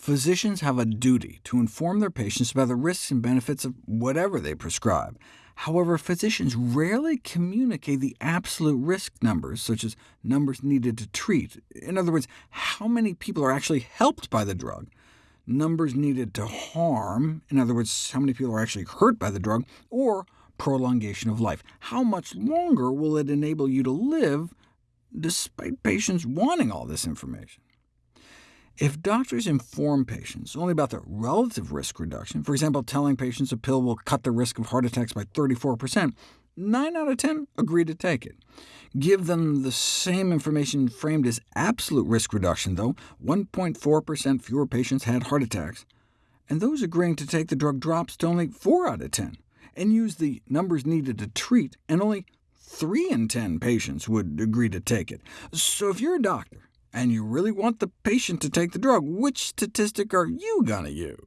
Physicians have a duty to inform their patients about the risks and benefits of whatever they prescribe. However, physicians rarely communicate the absolute risk numbers, such as numbers needed to treat. In other words, how many people are actually helped by the drug, numbers needed to harm, in other words, how many people are actually hurt by the drug, or prolongation of life. How much longer will it enable you to live, despite patients wanting all this information? If doctors inform patients only about the relative risk reduction, for example, telling patients a pill will cut the risk of heart attacks by 34%, 9 out of 10 agree to take it. Give them the same information framed as absolute risk reduction, though 1.4% fewer patients had heart attacks, and those agreeing to take the drug drops to only 4 out of 10, and use the numbers needed to treat, and only 3 in 10 patients would agree to take it. So if you're a doctor, and you really want the patient to take the drug, which statistic are you going to use?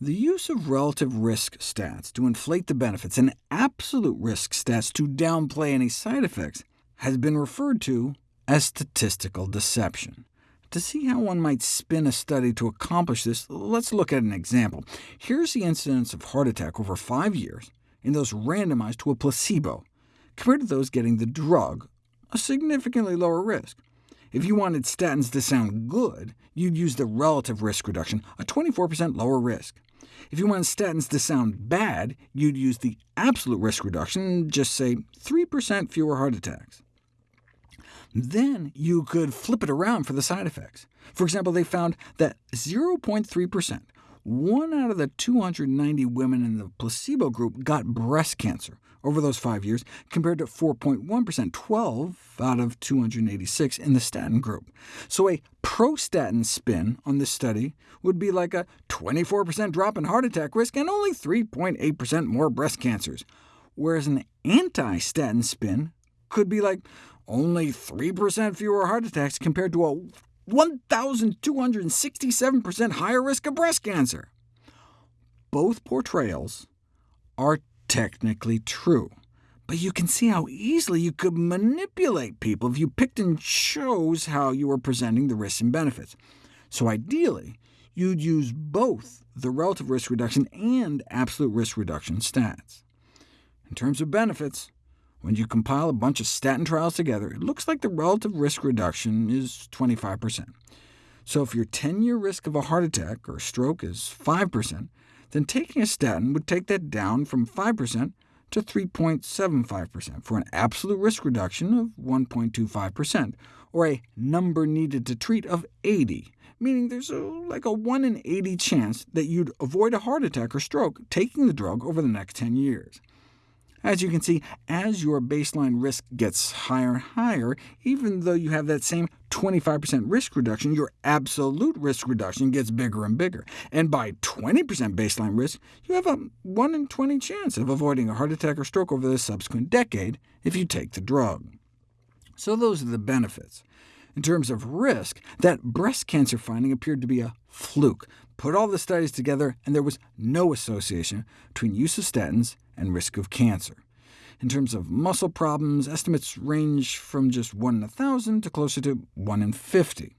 The use of relative risk stats to inflate the benefits and absolute risk stats to downplay any side effects has been referred to as statistical deception. To see how one might spin a study to accomplish this, let's look at an example. Here's the incidence of heart attack over five years in those randomized to a placebo, compared to those getting the drug, a significantly lower risk. If you wanted statins to sound good, you'd use the relative risk reduction, a 24% lower risk. If you wanted statins to sound bad, you'd use the absolute risk reduction, just say 3% fewer heart attacks. Then you could flip it around for the side effects. For example, they found that 0.3%, one out of the 290 women in the placebo group got breast cancer, over those five years, compared to 4.1%, 12 out of 286 in the statin group. So a pro-statin spin on this study would be like a 24% drop in heart attack risk and only 3.8% more breast cancers, whereas an anti-statin spin could be like only 3% fewer heart attacks compared to a 1,267% higher risk of breast cancer. Both portrayals are technically true. But you can see how easily you could manipulate people if you picked and chose how you were presenting the risks and benefits. So ideally, you'd use both the relative risk reduction and absolute risk reduction stats. In terms of benefits, when you compile a bunch of statin trials together, it looks like the relative risk reduction is 25%. So if your 10-year risk of a heart attack or stroke is 5%, then taking a statin would take that down from 5% to 3.75%, for an absolute risk reduction of 1.25%, or a number needed to treat of 80, meaning there's a, like a 1 in 80 chance that you'd avoid a heart attack or stroke taking the drug over the next 10 years. As you can see, as your baseline risk gets higher and higher, even though you have that same 25% risk reduction, your absolute risk reduction gets bigger and bigger. And by 20% baseline risk, you have a 1 in 20 chance of avoiding a heart attack or stroke over the subsequent decade if you take the drug. So those are the benefits. In terms of risk, that breast cancer finding appeared to be a fluke. Put all the studies together, and there was no association between use of statins and risk of cancer. In terms of muscle problems, estimates range from just 1 in 1,000 to closer to 1 in 50.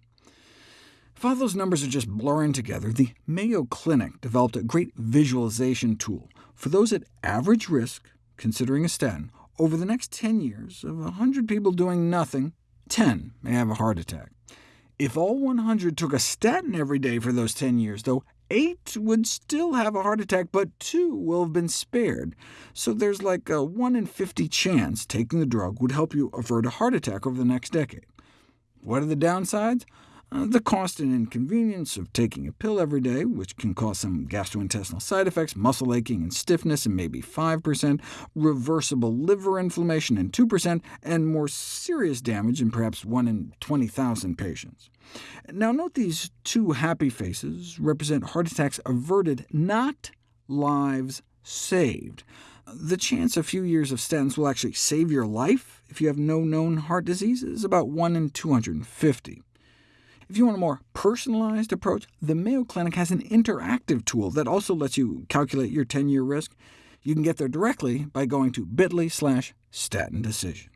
If all those numbers are just blurring together, the Mayo Clinic developed a great visualization tool for those at average risk, considering a statin, over the next 10 years, of 100 people doing nothing, 10 may have a heart attack. If all 100 took a statin every day for those 10 years, though, 8 would still have a heart attack, but 2 will have been spared. So there's like a 1 in 50 chance taking the drug would help you avert a heart attack over the next decade. What are the downsides? Uh, the cost and inconvenience of taking a pill every day, which can cause some gastrointestinal side effects, muscle aching and stiffness in maybe 5%, reversible liver inflammation in 2%, and more serious damage in perhaps 1 in 20,000 patients. Now note these two happy faces represent heart attacks averted, not lives saved. The chance a few years of statins will actually save your life if you have no known heart disease is about 1 in 250. If you want a more personalized approach, the Mayo Clinic has an interactive tool that also lets you calculate your 10-year risk. You can get there directly by going to bit.ly slash statin decision.